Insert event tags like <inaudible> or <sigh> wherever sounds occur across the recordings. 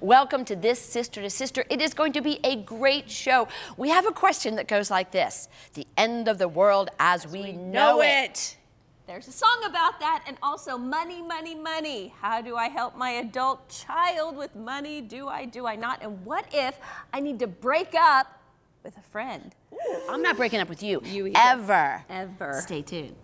Welcome to this Sister to Sister. It is going to be a great show. We have a question that goes like this The end of the world as, as we, we, know, know it. it. There's a song about that and also money, money, money. How do I help my adult child with money? Do I, do I not? And what if I need to break up with a friend? I'm not breaking up with you. You either. Ever. Ever. Stay tuned.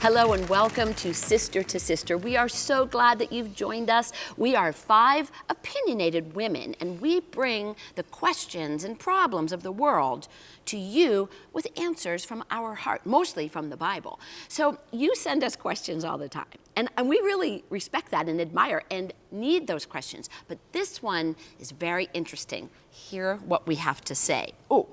Hello and welcome to Sister to Sister. We are so glad that you've joined us. We are five opinionated women and we bring the questions and problems of the world to you with answers from our heart, mostly from the Bible. So you send us questions all the time and, and we really respect that and admire and need those questions. But this one is very interesting. Hear what we have to say. Oh,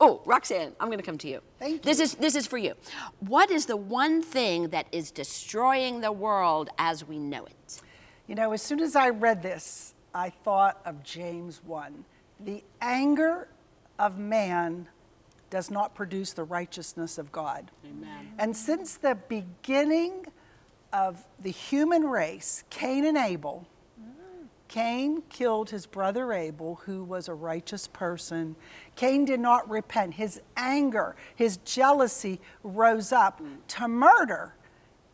Oh, Roxanne, I'm going to come to you. Thank you. This is, this is for you. What is the one thing that is destroying the world as we know it? You know, as soon as I read this, I thought of James 1. The anger of man does not produce the righteousness of God. Amen. And since the beginning of the human race, Cain and Abel, Cain killed his brother Abel, who was a righteous person. Cain did not repent. His anger, his jealousy rose up to murder.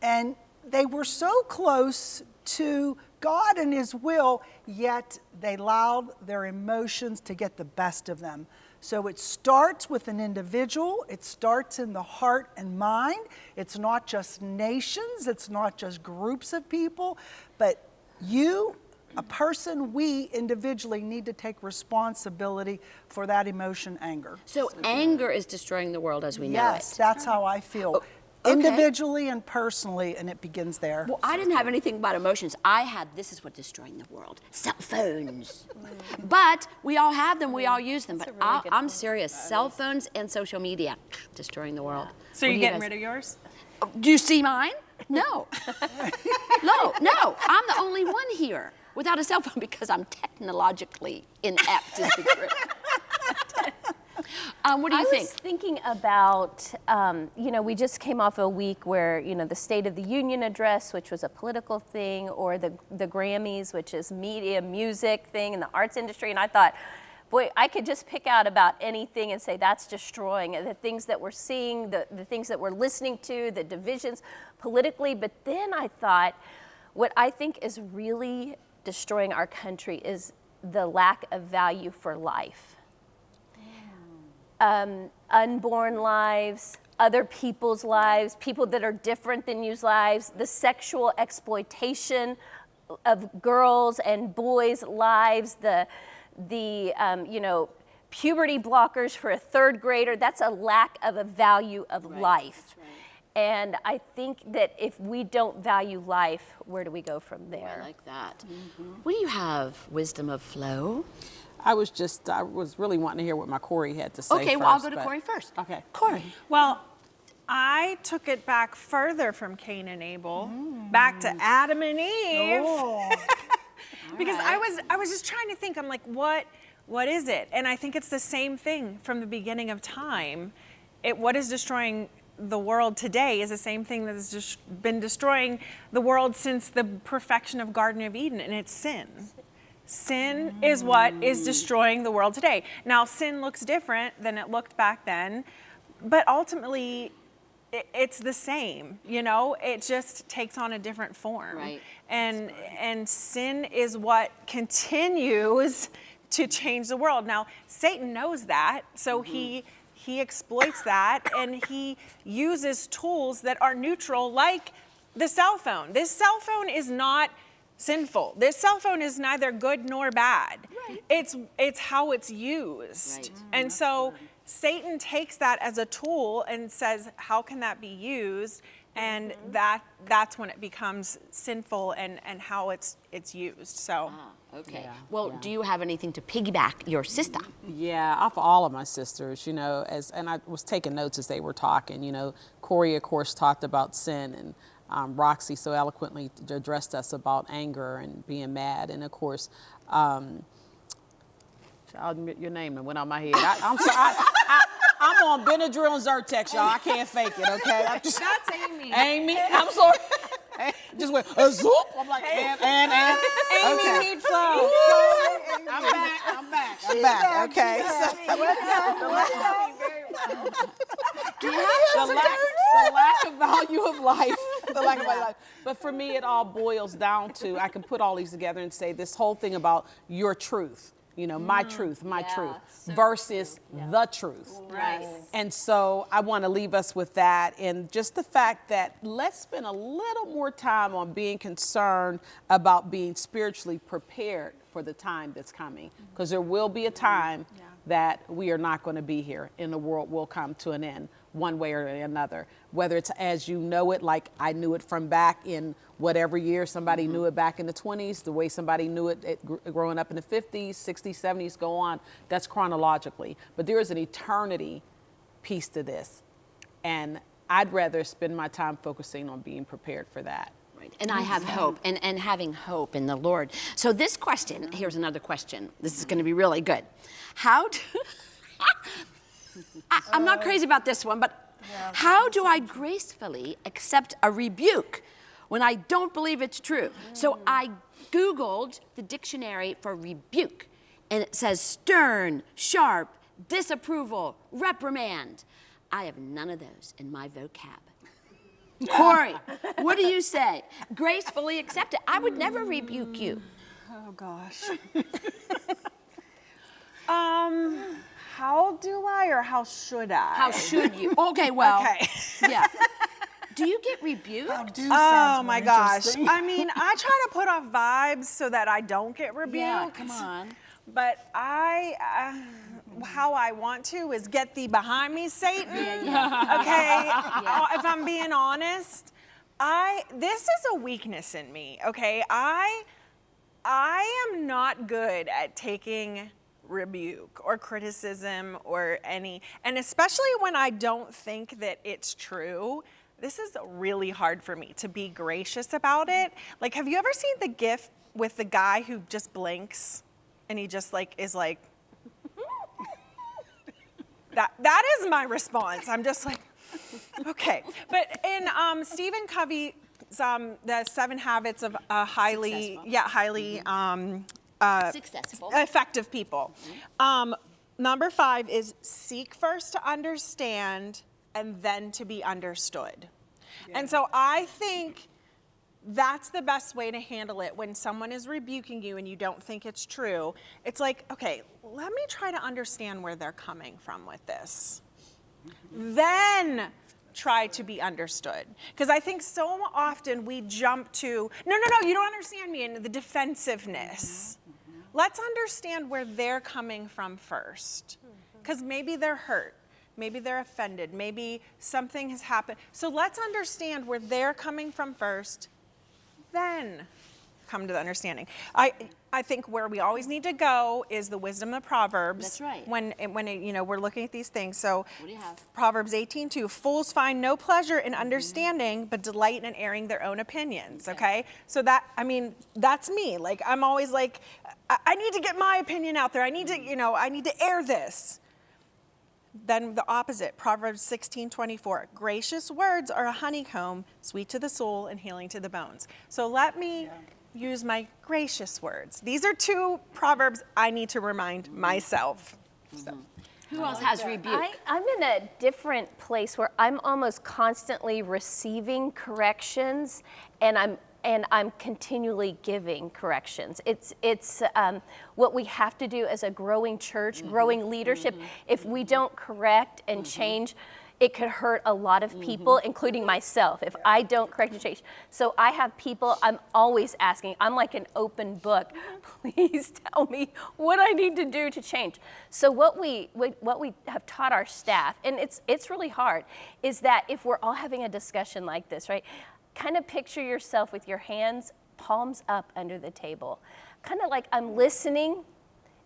And they were so close to God and his will, yet they allowed their emotions to get the best of them. So it starts with an individual, it starts in the heart and mind. It's not just nations, it's not just groups of people, but you a person, we individually need to take responsibility for that emotion, anger. So anger is destroying the world as we know it. Yes, that's how I feel. Oh, okay. Individually and personally, and it begins there. Well, I didn't have anything about emotions. I had, this is what destroying the world, cell phones. but we all have them, we all use them. That's but really I'm serious, cell phones and social media, destroying the world. So you're getting rid of yours? Oh, do you see mine? No. <laughs> no, no, I'm the only one here without a cell phone <laughs> because I'm technologically inept is the truth. <laughs> Um, what do you I think? I was thinking about, um, you know, we just came off a week where, you know, the State of the Union address, which was a political thing, or the, the Grammys, which is media, music thing in the arts industry. And I thought, boy, I could just pick out about anything and say that's destroying the things that we're seeing, the, the things that we're listening to, the divisions politically. But then I thought, what I think is really destroying our country is the lack of value for life. Um, unborn lives, other people's lives, people that are different than you's lives, the sexual exploitation of girls and boys' lives, the, the um, you know, puberty blockers for a third grader, that's a lack of a value of right, life. Right. And I think that if we don't value life, where do we go from there? Oh, I like that. Mm -hmm. What do you have, wisdom of flow? I was just, I was really wanting to hear what my Corey had to say Okay, first, well, I'll go to Corey first. Okay. Corey. Well, I took it back further from Cain and Abel, mm. back to Adam and Eve. Oh. <laughs> because right. I was, I was just trying to think, I'm like, what, what is it? And I think it's the same thing from the beginning of time. It, what is destroying the world today is the same thing that has just been destroying the world since the perfection of Garden of Eden, and it's sin. Sin is what is destroying the world today. Now, sin looks different than it looked back then, but ultimately, it's the same, you know, it just takes on a different form. Right. And, and sin is what continues to change the world. Now, Satan knows that, so mm -hmm. he he exploits that and he uses tools that are neutral like the cell phone. This cell phone is not sinful. This cell phone is neither good nor bad. Right. It's, it's how it's used. Right. Mm-hmm. And so Satan takes that as a tool and says, how can that be used? And that that's when it becomes sinful and and how it's it's used. So. Okay. Yeah, well, yeah. do you have anything to piggyback your sister? Yeah, off all of my sisters, you know, as and I was taking notes as they were talking. You know, Corey, of course, talked about sin, and um, Roxy so eloquently addressed us about anger and being mad, and of course, um, I'll admit your name and went on my head. I, I'm sorry. I, I, <laughs> I'm on Benadryl and Zyrtec, y'all. I can't fake it, okay? I'm <laughs> just, That's Amy. Amy, I'm sorry. Just went a zoop. I'm like, and, and, and. Amy okay. Mead Flow. I'm back. I'm back. I'm back. Okay. the, lack, the lack of value of life. The lack of value of life. <laughs> But for me, it all boils down to I can put all these together and say this whole thing about your truth. You know, my mm, truth, my yeah, truth so versus the truth. Right. And so I want to leave us with that and just the fact that let's spend a little more time on being concerned about being spiritually prepared for the time that's coming. Mm-hmm. Because there will be a time that we are not going to be here and the world will come to an end one way or another. Whether it's as you know it, like I knew it from back in whatever year somebody mm-hmm. knew it back in the 20s, the way somebody knew it, it gr- growing up in the 50s, 60s, 70s, go on. That's chronologically. But there is an eternity piece to this. And I'd rather spend my time focusing on being prepared for that. Right. And I have hope and, and having hope in the Lord. So this question, here's another question. This is going to be really good. How do <laughs> <laughs> I, I'm not crazy about this one, but how do I gracefully accept a rebuke when I don't believe it's true? So I Googled the dictionary for rebuke, and it says stern, sharp, disapproval, reprimand. I have none of those in my vocab. <laughs> Corey, what do you say? Gracefully accept it. I would never rebuke you. Oh gosh. <laughs> um, how do I or how should I? How should you? Okay, well, Okay. yeah. <laughs> Do you get rebuked? Do Oh my gosh. I mean, I try to put off vibes so that I don't get rebuked. Yeah, come on. But I, uh, how I want to is get thee behind me, Satan. <laughs> Okay, Uh, if I'm being honest, I this is a weakness in me. Okay, I, I am not good at taking rebuke or criticism or any, and especially when I don't think that it's true. This is really hard for me to be gracious about it. Like, have you ever seen the gif with the guy who just blinks and he just like is like, <laughs> that that is my response. I'm just like, okay. But in um, Stephen Covey's um, the Seven Habits of uh, highly, Successful. yeah, highly um, uh, Successful. effective people. Um, number five is seek first to understand and then to be understood. And so I think that's the best way to handle it when someone is rebuking you and you don't think it's true. It's like, okay, let me try to understand where they're coming from with this. Then try to be understood. Because I think so often we jump to, no, no, no, you don't understand me, and the defensiveness. Let's understand where they're coming from first. Mm-hmm. Because maybe they're hurt. Maybe they're offended. Maybe something has happened. So let's understand where they're coming from first, then come to the understanding. I, I think where we always need to go is the wisdom of Proverbs. That's right. When, when you know, we're looking at these things. So What do you have? Proverbs 18:2, fools find no pleasure in mm-hmm. understanding, but delight in airing their own opinions. Okay. So that, I mean, that's me. Like, I'm always like, I, I need to get my opinion out there. I need to, mm-hmm. you know, I need to air this. Then the opposite, Proverbs 16:24, gracious words are a honeycomb, sweet to the soul and healing to the bones. So let me use my gracious words. These are two proverbs I need to remind myself. So. Who else has rebuke? I, I'm in a different place where I'm almost constantly receiving corrections, and I'm and I'm continually giving corrections. It's it's um, what we have to do as a growing church, mm-hmm. growing leadership. Mm-hmm. If we don't correct and mm-hmm. change, it could hurt a lot of mm-hmm. people, including myself, if I don't correct change. So I have people I'm always asking. I'm like an open book. Mm-hmm. <laughs> Please tell me what I need to do to change. So what we what what we have taught our staff, and it's it's really hard, is that if we're all having a discussion like this, right? Kind of picture yourself with your hands palms up under the table. Kind of like I'm listening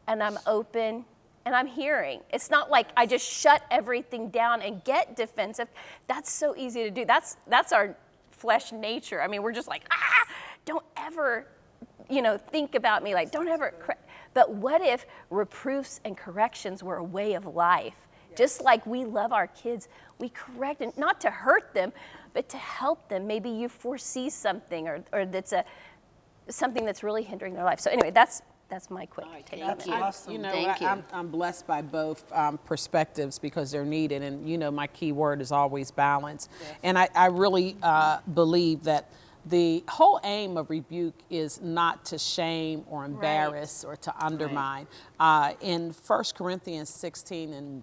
and I'm open and I'm hearing. It's not like I just shut everything down and get defensive. That's so easy to do. That's that's our flesh nature. I mean, we're just like, ah, don't ever, you know, think about me like, don't ever. But what if reproofs and corrections were a way of life? Just like we love our kids, we correct them, not to hurt them, but to help them. Maybe you foresee something or, or that's a something that's really hindering their life. So anyway, that's that's my quick take on That's it. awesome. You know, Thank I, you. I'm, I'm blessed by both um, perspectives because they're needed. And, you know, my key word is always balance. And I, I really uh, believe that the whole aim of rebuke is not to shame or embarrass or to undermine. Uh, in 1 Corinthians 16 and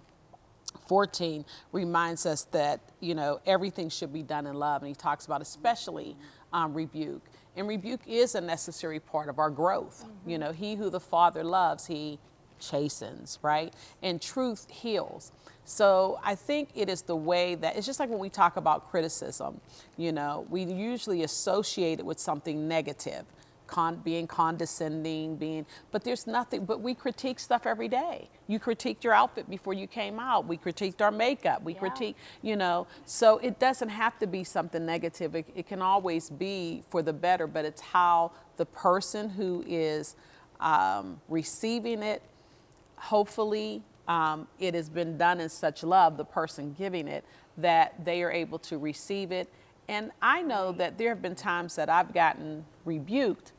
14 reminds us that you know everything should be done in love and he talks about especially um, rebuke and rebuke is a necessary part of our growth. You know he who the father loves he chastens right? And truth heals. So i think it is the way that it's just like when we talk about criticism you know we usually associate it with something negative con- being condescending, being, but there's nothing, but we critique stuff every day. You critiqued your outfit before you came out. We critiqued our makeup. We critique, you know, so it doesn't have to be something negative. It, it can always be for the better, but it's how the person who is um, receiving it, hopefully um, it has been done in such love, the person giving it, that they are able to receive it. And I know that there have been times that I've gotten rebuked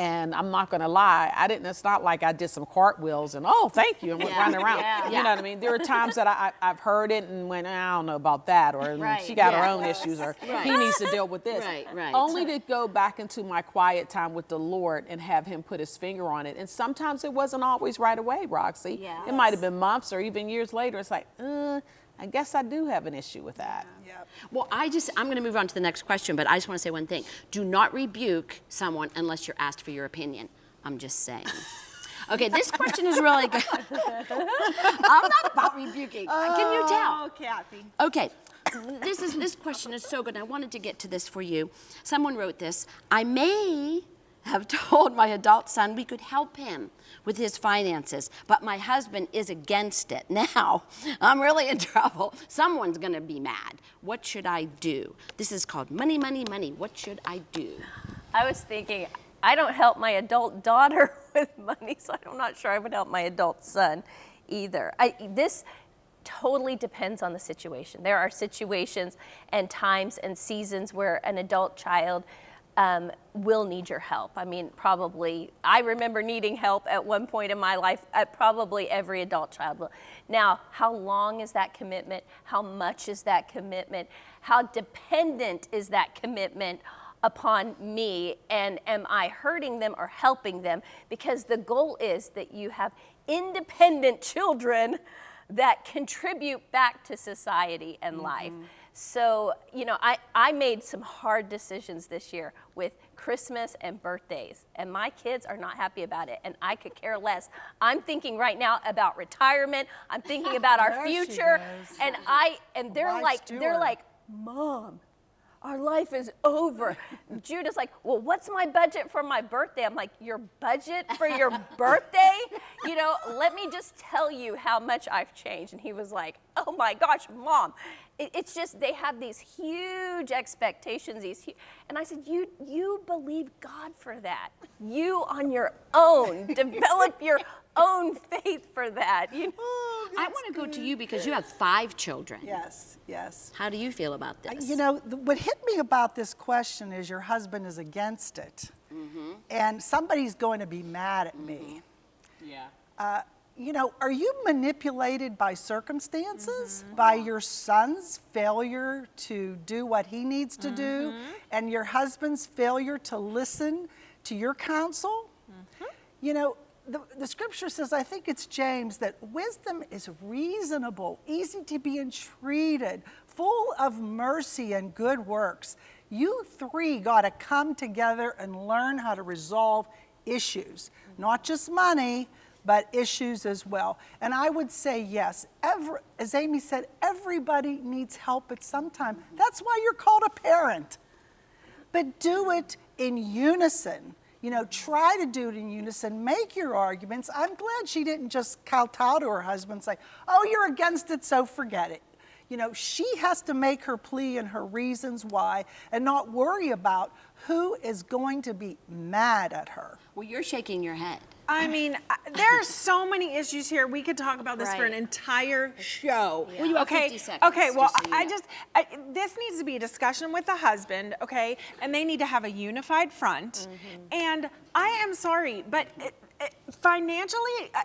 and I'm not going to lie, I didn't. It's not like I did some cartwheels and oh, thank you, and went Yeah. running around. Yeah. You know what I mean? There are times that I, I, I've heard it and went, I don't know about that, or Right. she got her own issues, or <laughs> Right. he needs to deal with this. Right, right. Only to go back into my quiet time with the Lord and have Him put His finger on it. And sometimes it wasn't always right away, Roxy. Yes. It might have been months or even years later. It's like, uh, I guess I do have an issue with that. Yep. Well, I just, I'm going to move on to the next question, but I just want to say one thing. Do not rebuke someone unless you're asked for your opinion. I'm just saying. <laughs> Okay, this question is really good. I'm not about rebuking. Can you tell? Oh, Kathy. Okay, this is this question is so good. I wanted to get to this for you. Someone wrote this. I may have <laughs> told my adult son we could help him with his finances, but my husband is against it. <laughs> Now, I'm really in trouble. Someone's going to be mad. What should I do? This is called money, money, money. What should I do? I was thinking, I don't help my adult daughter <laughs> with money, so I'm not sure I would help my adult son either. I, this totally depends on the situation. There are situations and times and seasons where an adult child um, will need your help. I mean, probably, I remember needing help at one point in my life, at probably every adult child will. Now, how long is that commitment? How much is that commitment? How dependent is that commitment upon me? And am I hurting them or helping them? Because the goal is that you have independent <laughs> children that contribute back to society and life. So, you know, I, I made some hard decisions this year with Christmas and birthdays, and my kids are not happy about it, and I could care less. I'm thinking right now about retirement. I'm thinking about <laughs> our future, and I and they're like they're like, Mom, our life is over. <laughs> Judah's like, well, what's my budget for my birthday? I'm like, your budget for your <laughs> birthday? You know, let me just tell you how much I've changed. And he was like, oh my gosh, mom. It- it's just they have these huge expectations. These, and I said, you you believe God for that. You on your own <laughs> develop your <laughs> own faith for that. You know? Oh, I want to go to you because you have five children. Yes, yes. How do you feel about this? You know, what hit me about this question is your husband is against it. Mm-hmm. And somebody's going to be mad at me. Mm-hmm. Yeah. Uh, you know, are you manipulated by circumstances, mm-hmm. by your son's failure to do what he needs to do, and your husband's failure to listen to your counsel? You know, the, the scripture says, I think it's James, that wisdom is reasonable, easy to be entreated, full of mercy and good works. You three got to come together and learn how to resolve issues, not just money, but issues as well. And I would say yes, every, as Amy said, everybody needs help at some time. That's why you're called a parent. But do it in unison. You know, try to do it in unison. Make your arguments. I'm glad she didn't just kowtow to her husband and say, oh, you're against it, so forget it. You know, she has to make her plea and her reasons why and not worry about who is going to be mad at her. Well, you're shaking your head. I mean, there are so many issues here. We could talk about this for an entire show. Well, you have okay. 50 seconds, Okay. Well, just so I know. just I, this needs to be a discussion with the husband. Okay, and they need to have a unified front. Mm-hmm. And I am sorry, but it, it, financially. Uh,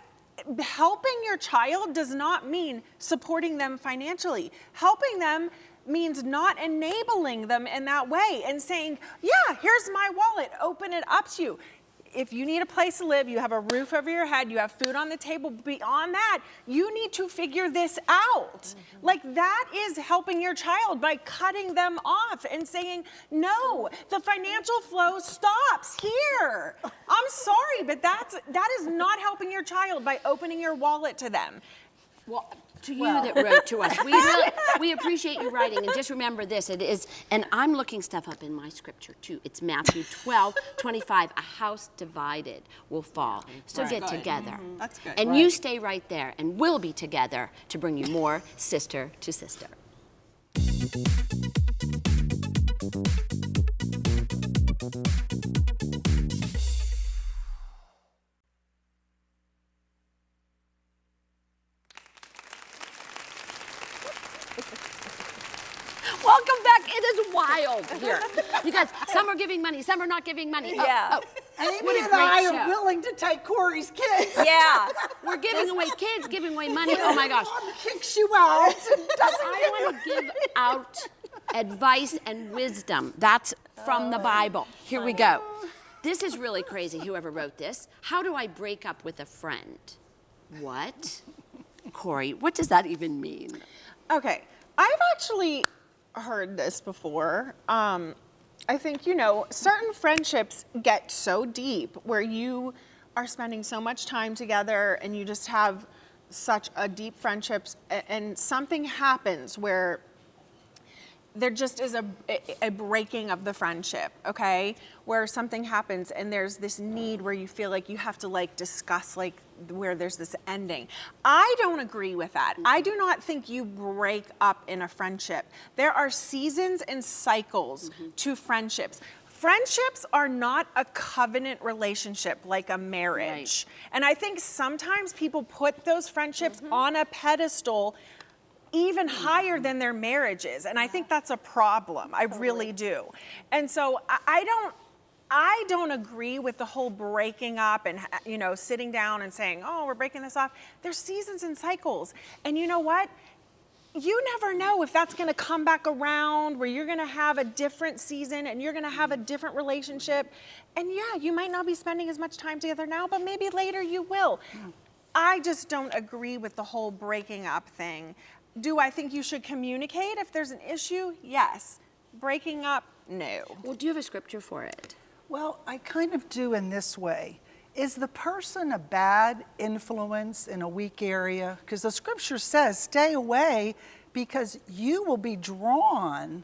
Helping your child does not mean supporting them financially. Helping them means not enabling them in that way and saying, Yeah, here's my wallet, open it up to you if you need a place to live, you have a roof over your head, you have food on the table, beyond that, you need to figure this out. Mm-hmm. Like that is helping your child by cutting them off and saying, no, the financial flow stops here. I'm sorry, but that's that is not helping your child by opening your wallet to them. Well, to you that wrote to us, we <laughs> really, we appreciate you writing. And just remember this: it is, and I'm looking stuff up in my scripture too. It's Matthew 12, 25. A house divided will fall. So get together. Mm-hmm. That's good. And you stay right there, and we'll be together to bring you more sister to sister. Wild here because some are giving money, some are not giving money. Oh, Yeah. oh, Amy and I show. are willing to take Corey's kids. Yeah. We're giving away kids, giving away money. Oh my gosh. Mom kicks you out doesn't I want to give out advice and wisdom. That's from the oh. Bible. Here we go. Oh. This is really crazy, whoever wrote this. How do I break up with a friend? What? Corey, what does that even mean? Okay, I've actually heard this before. Um, I think, you know, certain friendships get so deep where you are spending so much time together and you just have such a deep friendships and something happens where there just is a, a breaking of the friendship, okay? Where something happens and there's this need where you feel like you have to like discuss like where there's this ending. I don't agree with that. I do not think you break up in a friendship. There are seasons and cycles mm-hmm. to friendships. Friendships are not a covenant relationship like a marriage. And I think sometimes people put those friendships mm-hmm. on a pedestal even higher than their marriages. And I think that's a problem. I really do. And so I, don't. I don't agree with the whole breaking up and you know sitting down and saying, "Oh, we're breaking this off." There's seasons and cycles. And you know what? You never know if that's going to come back around where you're going to have a different season and you're going to have a different relationship. And yeah, you might not be spending as much time together now, but maybe later you will. Hmm. I just don't agree with the whole breaking up thing. Do I think you should communicate if there's an issue? Yes. Breaking up? No. Well, do you have a scripture for it? Well, I kind of do in this way. Is the person a bad influence in a weak area? Because the scripture says, stay away because you will be drawn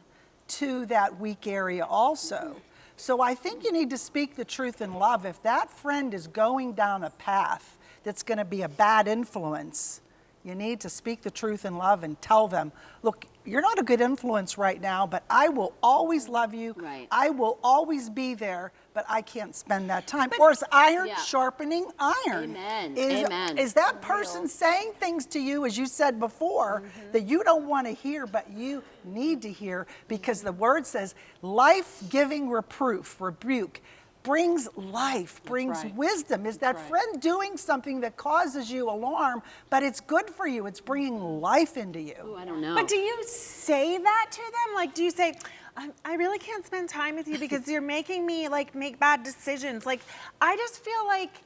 to that weak area also. So I think you need to speak the truth in love. If that friend is going down a path that's going to be a bad influence, you need to speak the truth in love and tell them, look, you're not a good influence right now, but I will always love you. Right. I will always be there, but I can't spend that time. or is iron Yeah. sharpening iron? Amen. Is, Amen. Is that person saying things to you, as you said before, Mm-hmm. that you don't want to hear, but you need to hear? Because the word says life giving reproof, rebuke. Brings life, brings right. wisdom. Is that right. friend doing something that causes you alarm, but it's good for you? It's bringing life into you. Oh, I don't know. But do you say that to them? Like, do you say, I, I really can't spend time with you <laughs> because you're making me like make bad decisions? Like, I just feel like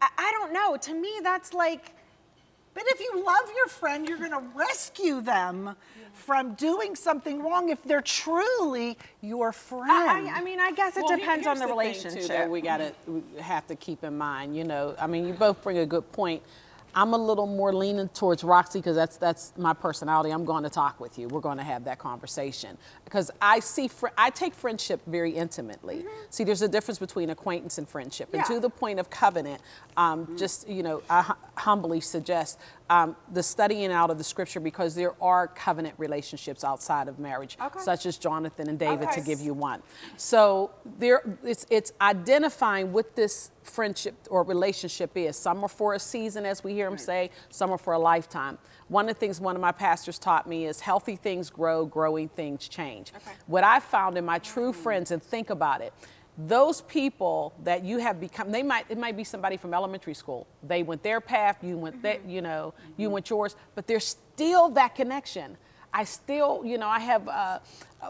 I, I don't know. To me, that's like, But if you love your friend, you're going to rescue them from doing something wrong if they're truly your friend. I, I, I mean, I guess it Well, depends on here's the thing, too, relationship. that we gotta we have to keep in mind. You know, I mean, you both bring a good point. I'm a little more leaning towards Roxy because that's that's my personality. I'm going to talk with you. We're going to have that conversation because I see fr- I take friendship very intimately. See, there's a difference between acquaintance and friendship. And Mm-hmm. To the point of covenant, um, just you know, I hu- humbly suggest um, the studying out of the scripture because there are covenant relationships outside of marriage, Okay. such as Jonathan and David, to give you one. So there, it's it's identifying what this friendship or relationship is. Some are for a season, as we hear him say. Some are for a lifetime. One of the things one of my pastors taught me is healthy things grow, growing things change. What I found in my true mm. friends, and think about it, those people that you have become, they might it might be somebody from elementary school. They went their path, you went that, mm-hmm. you know, you mm-hmm. went yours, but there's still that connection. I still, you know, I have uh,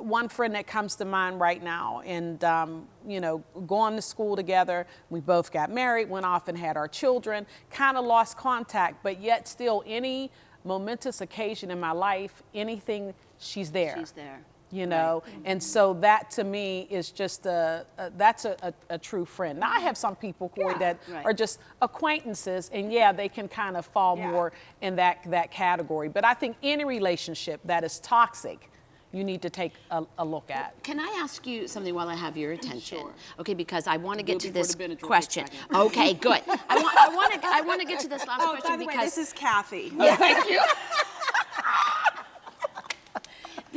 one friend that comes to mind right now, and um, you know, going to school together. We both got married, went off and had our children. Kind of lost contact, but yet still, any momentous occasion in my life, anything, she's there. She's there. You know, and so that to me is just a, a that's a, a, a true friend. Now I have some people, Corey, that Right. are just acquaintances, and yeah, they can kind of fall Yeah. more in that that category. But I think any relationship that is toxic, you need to take a, a look at. Can I ask you something while I have your attention? Sure. Okay, because I want to get to this the Benadryl kicks question. Okay, good. I want, I want to, I want to get to this last <laughs> oh, question by the way, because this is Kathy. <laughs> Oh, thank you. <laughs>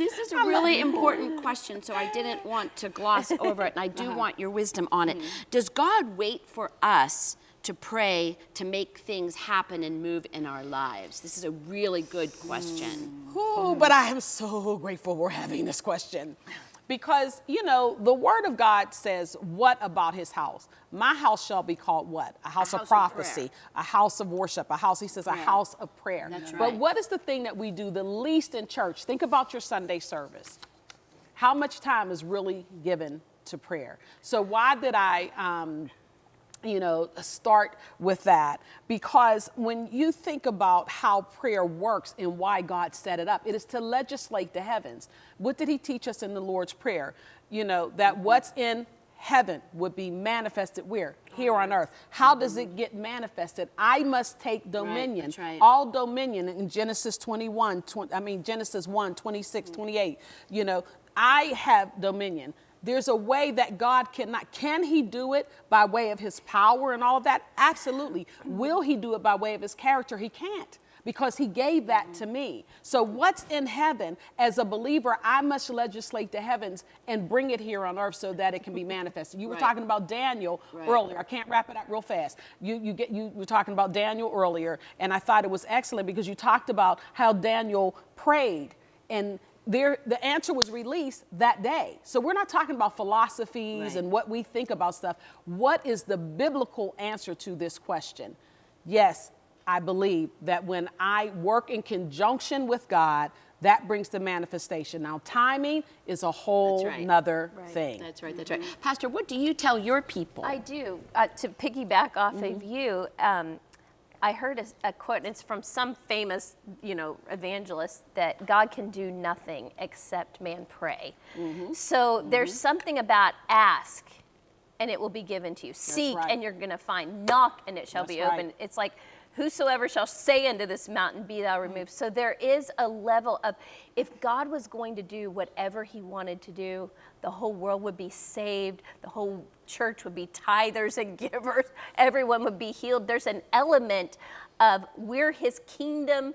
This is a really important question, so I didn't want to gloss <laughs> over it, and I do Uh-huh. want your wisdom on it. Mm-hmm. Does God wait for us to pray to make things happen and move in our lives? This is a really good question. Ooh, but I am so grateful we're having this question. Because, you know, the word of God says, What about his house? My house shall be called what? A house, house of of prophecy, prayer. a house of worship, a house, he says, a house of prayer. That's But what is the thing that we do the least in church? Think about your Sunday service. How much time is really given to prayer? So, why did I. Um, you know, start with that because when you think about how prayer works and why God set it up, it is to legislate the heavens. What did He teach us in the Lord's Prayer? You know, that what's in heaven would be manifested where? Here on earth. How does it get manifested? I must take dominion. that's right. All dominion in Genesis 21, 20, I mean, Genesis 1, 26, 28. You know, I have dominion. There's a way that God cannot. Can He do it by way of His power and all of that? Absolutely. Will He do it by way of His character? He can't because He gave that to me. So, what's in heaven, as a believer, I must legislate the heavens and bring it here on earth so that it can be manifested. You were Right. talking about Daniel Right. earlier. I can't wrap it up real fast. You, you, get, you were talking about Daniel earlier, and I thought it was excellent because you talked about how Daniel prayed and there, the answer was released that day. So we're not talking about philosophies Right. and what we think about stuff. What is the biblical answer to this question? Yes, I believe that when I work in conjunction with God, that brings the manifestation. Now, timing is a whole right. nother thing. That's right, that's right. Pastor, what do you tell your people? I do. Uh, to piggyback off of you, um, I heard a, a quote, and it's from some famous, you know, evangelist that God can do nothing except man pray. Mm-hmm. So there's mm-hmm. something about ask, and it will be given to you. Seek, right. and you're going to find. Knock, and it shall That's be right. open. It's like, whosoever shall say unto this mountain, be thou removed. So there is a level of, if God was going to do whatever he wanted to do, the whole world would be saved, the whole church would be tithers and <laughs> givers, everyone would be healed. There's an element of we're his kingdom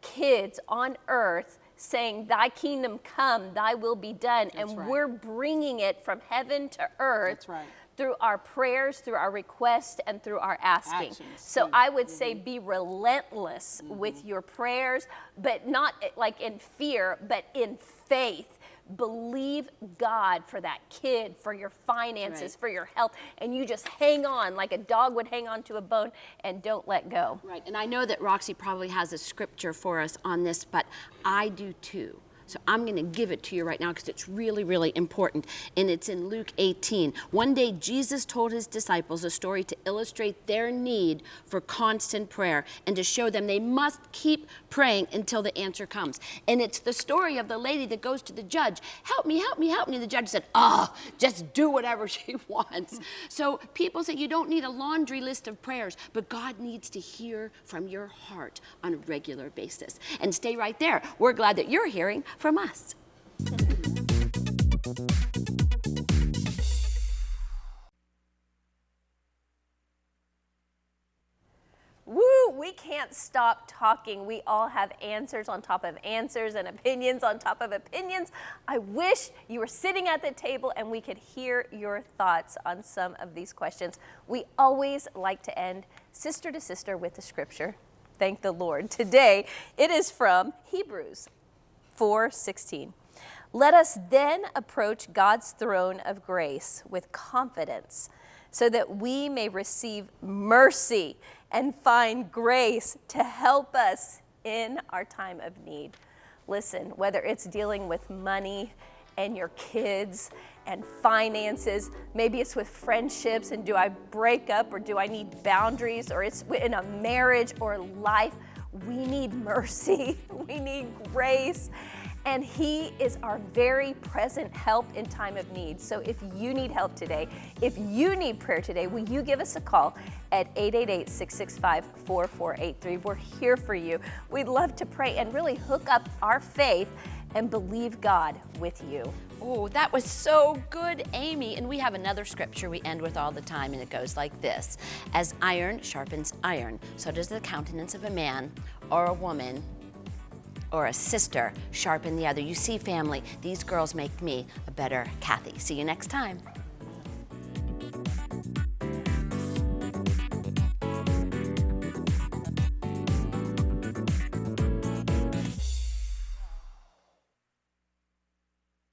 kids on earth saying, Thy kingdom come, thy will be done. That's and right. we're bringing it from heaven to earth That's right. Through our prayers, through our requests, and through our asking. Actions, So too. I would say mm-hmm. be relentless mm-hmm. with your prayers, but not eh, like in fear, but in faith. Believe God for that kid, for your finances, Right. for your health, and you just hang on like a dog would hang on to a bone and don't let go. Right, and I know that Roxy probably has a scripture for us on this, but I do too. So I'm going to give it to you right now because it's really, really important. And it's in Luke 18. One day, Jesus told his disciples a story to illustrate their need for constant prayer and to show them they must keep praying until the answer comes. And it's the story of the lady that goes to the judge, help me, help me, help me. And the judge said, oh, just do whatever <laughs> she wants. So people say you don't need a laundry list of prayers, but God needs to hear from your heart on a regular basis. And stay right there. We're glad that you're hearing from us. Woo, we can't stop talking. We all have answers on top of answers and opinions on top of opinions. I wish you were sitting at the table and we could hear your thoughts on some of these questions. We always like to end sister to sister with the scripture. Thank the Lord. Today, it is from Hebrews 4:16. Let us then approach God's throne of grace with confidence so that we may receive mercy and find grace to help us in our time of need. Listen, whether it's dealing with money and your kids and finances, maybe it's with friendships and do I break up or do I need boundaries or it's in a marriage or life, we need mercy, <laughs> we need grace and He is our very present help in time of need. So if you need help today, if you need prayer today, will you give us a call at 888 665 4483? We're here for you. We'd love to pray and really hook up our faith and believe God with you. Oh, that was so good, Amy. And we have another scripture we end with all the time, and it goes like this As iron sharpens iron, so does the countenance of a man or a woman or a sister sharpen the other. You see, family, these girls make me a better Kathy. See you next time.